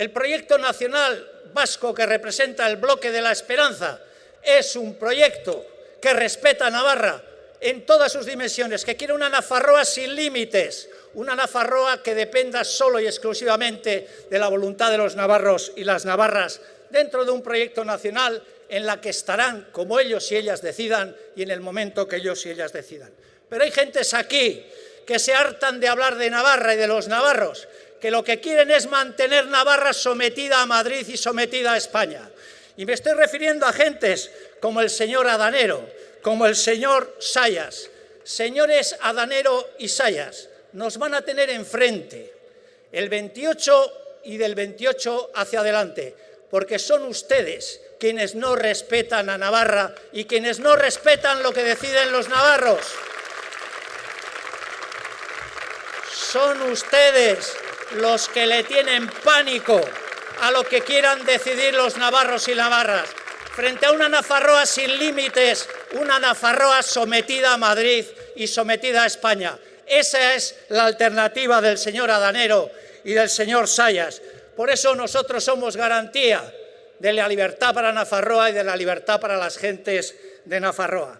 El proyecto nacional vasco que representa el bloque de la esperanza es un proyecto que respeta a Navarra en todas sus dimensiones, que quiere una Nafarroa sin límites, una Nafarroa que dependa solo y exclusivamente de la voluntad de los navarros y las navarras dentro de un proyecto nacional en la que estarán como ellos y ellas decidan y en el momento que ellos y ellas decidan. Pero hay gentes aquí que se hartan de hablar de Navarra y de los navarros, que lo que quieren es mantener Navarra sometida a Madrid y sometida a España. Y me estoy refiriendo a gentes como el señor Adanero, como el señor Sayas. Señores Adanero y Sayas, nos van a tener enfrente el 28 y del 28 hacia adelante, porque son ustedes quienes no respetan a Navarra y quienes no respetan lo que deciden los navarros. Son ustedes los que le tienen pánico a lo que quieran decidir los navarros y navarras. Frente a una Nafarroa sin límites, una Nafarroa sometida a Madrid y sometida a España. Esa es la alternativa del señor Adanero y del señor Sayas. Por eso nosotros somos garantía de la libertad para Nafarroa y de la libertad para las gentes de Nafarroa.